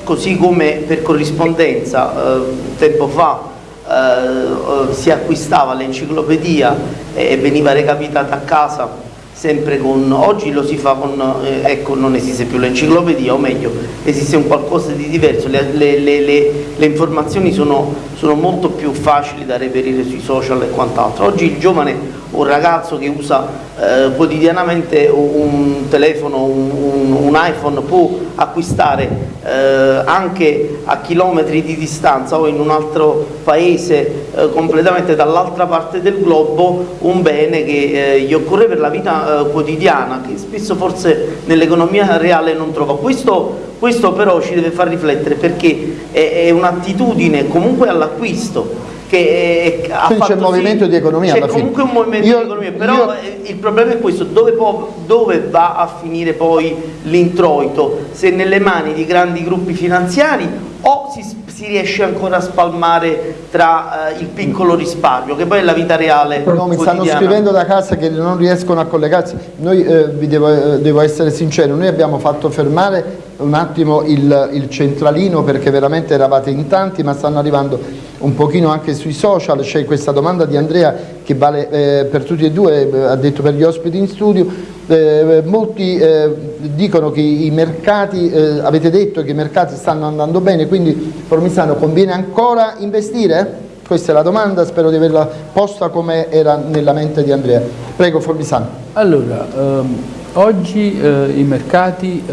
così come per corrispondenza eh, tempo fa eh, si acquistava l'enciclopedia e veniva recapitata a casa sempre con, oggi lo si fa con, eh, ecco non esiste più l'enciclopedia o meglio esiste un qualcosa di diverso, le, le, le, le informazioni sono, sono, molto più facili da reperire sui social e quant'altro, oggi il giovane un ragazzo che usa eh, quotidianamente un telefono, un, un, iPhone può acquistare eh, anche a chilometri di distanza o in un altro paese eh, completamente dall'altra parte del globo un bene che eh, gli occorre per la vita eh, quotidiana che spesso forse nell'economia reale non trova. Questo, questo, però ci deve far riflettere perché è, è un'attitudine comunque all'acquisto che eh, ha Quindi c'è un movimento di economia c'è comunque un movimento io, di economia però io... Eh, il problema è questo dove, può, dove va a finire poi l'introito? Se nelle mani di grandi gruppi finanziari o si, si riesce ancora a spalmare tra uh, il piccolo risparmio che poi è la vita reale no, mi stanno scrivendo da casa che non riescono a collegarsi. Noi eh, vi devo, eh, devo essere sincero noi abbiamo fatto fermare un attimo il, il centralino perché veramente eravate in tanti ma stanno arrivando un pochino anche sui social, c'è questa domanda di Andrea che vale eh, per tutti e due, eh, ha detto per gli ospiti in studio, eh, molti eh, dicono che i mercati, eh, avete detto che i mercati stanno andando bene, quindi Formisano conviene ancora investire? Questa è la domanda, spero di averla posta come era nella mente di Andrea. Prego Formisano. Allora, ehm, oggi i mercati,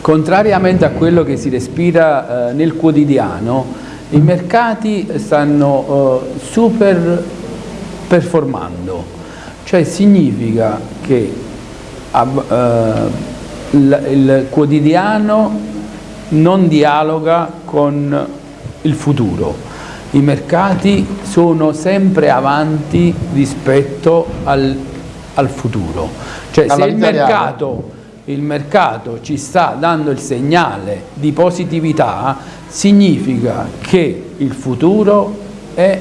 contrariamente a quello che si respira nel quotidiano, i mercati stanno uh, super performando, cioè significa che uh, il, il quotidiano non dialoga con il futuro, i mercati sono sempre avanti rispetto al, al futuro, cioè Alla se il mercato, il mercato ci sta dando il segnale di positività significa che il futuro è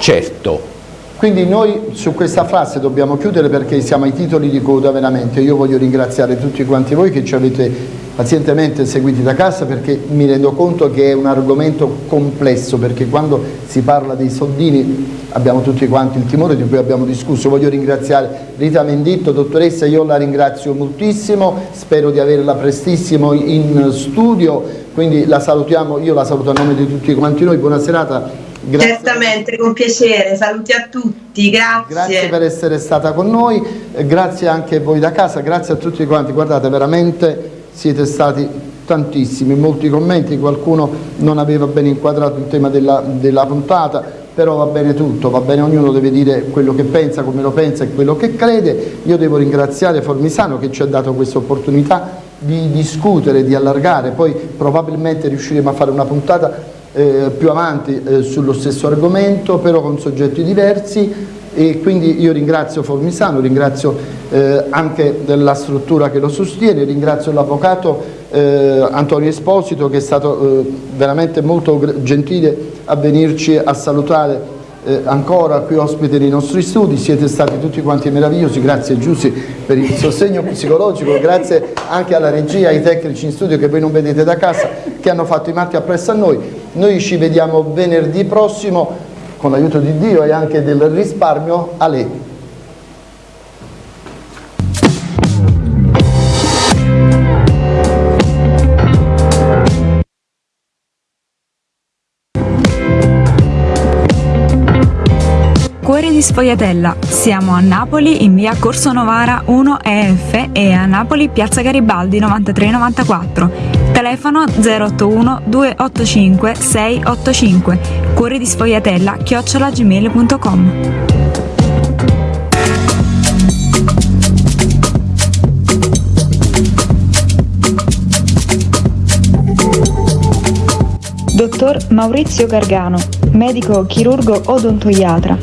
certo. Quindi noi su questa frase dobbiamo chiudere perché siamo ai titoli di coda veramente. Io voglio ringraziare tutti quanti voi che ci avete pazientemente seguiti da casa perché mi rendo conto che è un argomento complesso perché quando si parla dei soldini abbiamo tutti quanti il timore di cui abbiamo discusso. Voglio ringraziare Rita Menditto, dottoressa, io la ringrazio moltissimo, spero di averla prestissimo in studio, quindi la salutiamo, io la saluto a nome di tutti quanti noi, buona serata Grazie. Certamente, con piacere, saluti a tutti, grazie. Grazie per essere stata con noi, grazie anche a voi da casa, grazie a tutti quanti, guardate veramente siete stati tantissimi, molti commenti, qualcuno non aveva ben inquadrato il tema della, della puntata, però va bene tutto, va bene, ognuno deve dire quello che pensa, come lo pensa e quello che crede. Io devo ringraziare Formisano che ci ha dato questa opportunità di discutere, di allargare, poi probabilmente riusciremo a fare una puntata eh, più avanti eh, sullo stesso argomento, però con soggetti diversi e quindi io ringrazio Formisano, ringrazio eh, anche la struttura che lo sostiene, ringrazio l'avvocato eh, Antonio Esposito che è stato eh, veramente molto gentile a venirci a salutare eh, ancora qui ospite nei nostri studi, siete stati tutti quanti meravigliosi, grazie Giussi per il sostegno psicologico, grazie anche alla regia, ai tecnici in studio che voi non vedete da casa, che hanno fatto i matti appresso a noi. Noi ci vediamo venerdì prossimo con l'aiuto di Dio e anche del risparmio a di Sfogliatella. Siamo a Napoli in via Corso Novara 1 EF e a Napoli piazza Garibaldi 9394. Telefono 081 285 685. Cuori di Sfogliatella chiocciolagmail.com. Dottor Maurizio Gargano, medico chirurgo odontoiatra,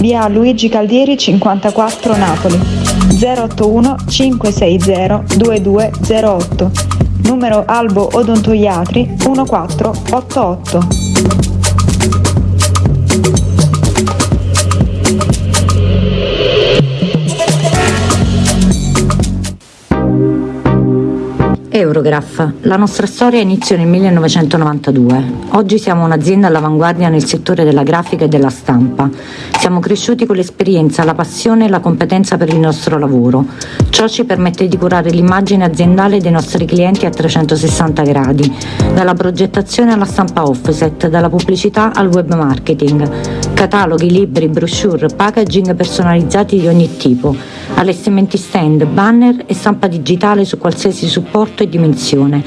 via Luigi Caldieri 54 Napoli, 081 560 2208, numero Albo Odontoiatri 1488. Eurograph. La nostra storia inizia nel 1992. Oggi siamo un'azienda all'avanguardia nel settore della grafica e della stampa. Siamo cresciuti con l'esperienza, la passione e la competenza per il nostro lavoro. Ciò ci permette di curare l'immagine aziendale dei nostri clienti a 360 gradi, dalla progettazione alla stampa offset, dalla pubblicità al web marketing, cataloghi, libri, brochure, packaging personalizzati di ogni tipo, allestimenti stand, banner e stampa digitale su qualsiasi supporto e dimensione.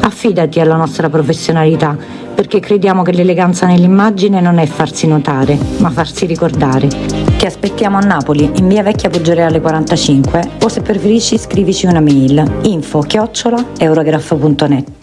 Affidati alla nostra professionalità, perché crediamo che l'eleganza nell'immagine non è farsi notare, ma farsi ricordare. Ti aspettiamo a Napoli, in via Vecchia Poggereale 45, o se preferisci scrivici una mail info chiocciola eurograph.net.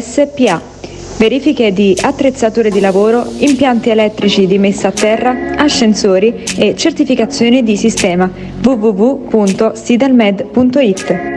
SPA. Verifiche di attrezzature di lavoro, impianti elettrici di messa a terra, ascensori e certificazioni di sistema www.sidelmed.it